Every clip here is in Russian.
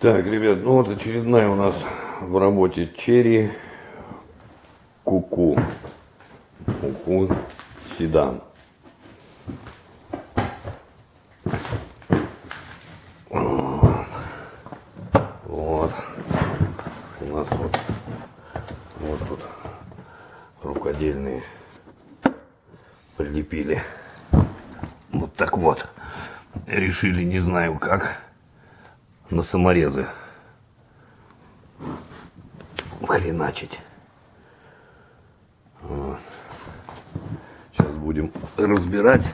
Так, ребят, ну вот очередная у нас в работе черри куку. Куку седан. Вот. У нас вот, вот тут рукодельные прилепили. Вот так вот. Решили, не знаю как, на саморезы хреначить. Вот. Сейчас будем разбирать,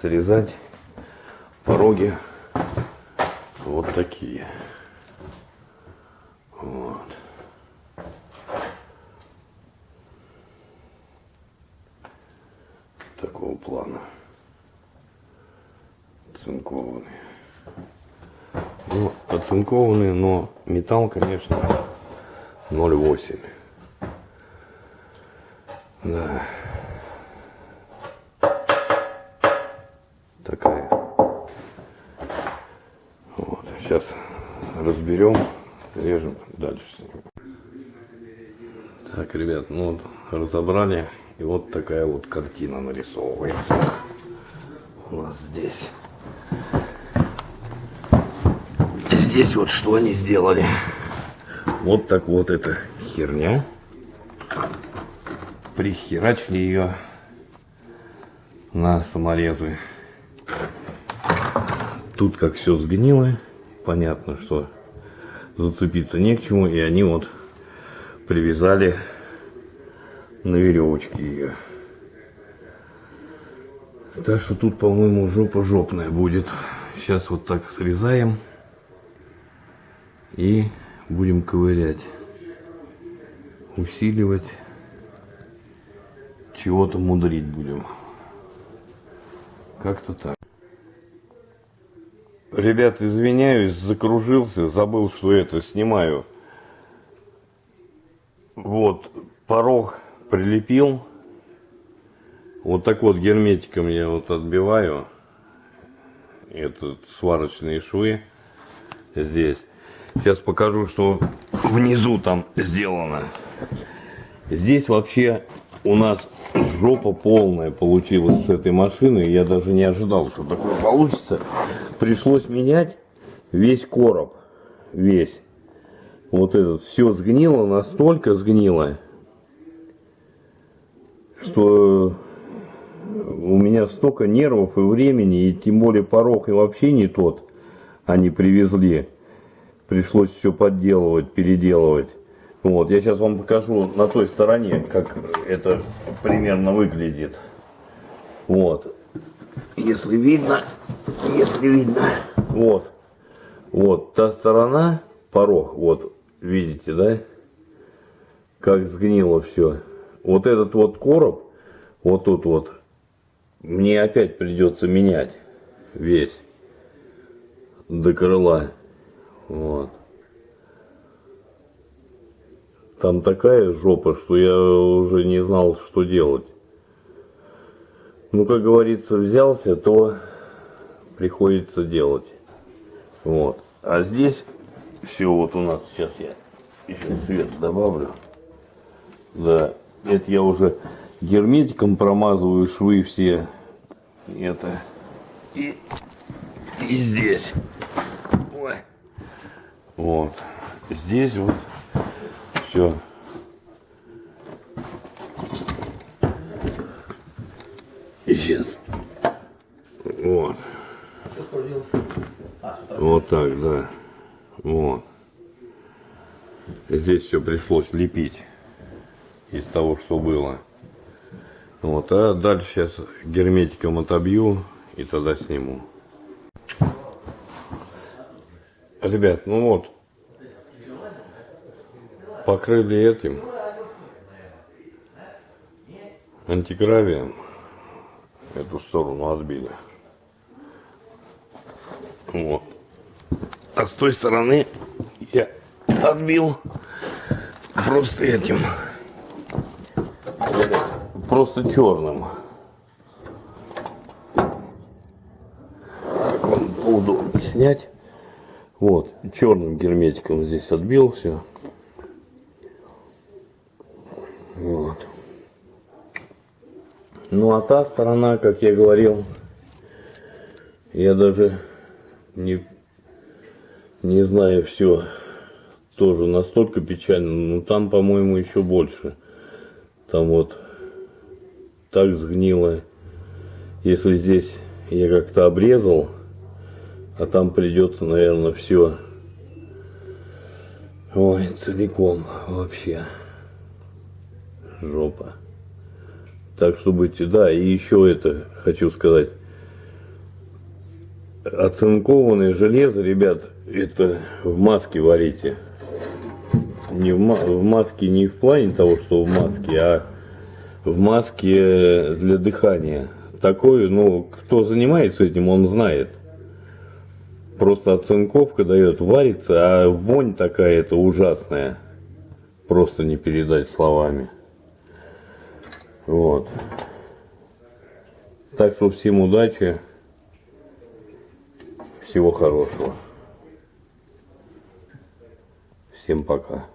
срезать пороги вот такие. Вот. Такого плана. Оцинкованные. Ну, оцинкованные, но металл, конечно, 0,8. Да. Такая. Вот. Сейчас разберем, режем дальше. Так, ребят, ну вот разобрали. И вот такая вот картина нарисовывается у нас здесь. Здесь вот что они сделали. Вот так вот эта херня. Прихерачили ее на саморезы. Тут как все сгнило. Понятно, что зацепиться не к чему. И они вот привязали на веревочке ее. Так что тут, по-моему, жопа жопная будет. Сейчас вот так срезаем и будем ковырять, усиливать, чего-то мудрить будем. Как-то так. Ребят, извиняюсь, закружился, забыл, что это снимаю. Вот, порог прилепил. Вот так вот герметиком я вот отбиваю. Этот сварочные швы здесь. Сейчас покажу, что внизу там сделано. Здесь вообще у нас жопа полная получилась с этой машины. Я даже не ожидал, что такое получится. Пришлось менять весь короб. Весь. Вот этот. Все сгнило, настолько сгнило, что у меня столько нервов и времени, и тем более порог и вообще не тот они привезли пришлось все подделывать, переделывать. Вот, я сейчас вам покажу на той стороне, как это примерно выглядит. Вот. Если видно, если видно, вот. Вот, та сторона, порог, вот, видите, да? Как сгнило все. Вот этот вот короб, вот тут вот, мне опять придется менять весь до крыла. Вот. Там такая жопа, что я уже не знал, что делать. Ну, как говорится, взялся, то приходится делать. Вот. А здесь все вот у нас, сейчас я еще свет добавлю. Да, это я уже герметиком промазываю швы все. Это и, и здесь. Вот. Здесь вот все. И сейчас. Вот. Вот так, да. Вот. Здесь все пришлось лепить из того, что было. Вот, а дальше сейчас герметиком отобью и тогда сниму. Ребят, ну вот, покрыли этим антигравием, эту сторону отбили. Вот. А с той стороны я отбил просто этим, просто черным. Как вам поудобнее снять. Вот, черным герметиком здесь отбил все. Вот. Ну а та сторона, как я говорил, я даже не, не знаю все. Тоже настолько печально. Ну там, по-моему, еще больше. Там вот так сгнило. Если здесь я как-то обрезал, а там придется, наверное, все. Ой, целиком вообще. Жопа. Так что будьте, да, и еще это хочу сказать. Оцинкованное железо, ребят, это в маске варите. Не в, в маске не в плане того, что в маске, а в маске для дыхания. Такое, ну, кто занимается этим, он знает. Просто оцинковка дает, варится, а вонь такая-то ужасная. Просто не передать словами. Вот. Так что всем удачи. Всего хорошего. Всем пока.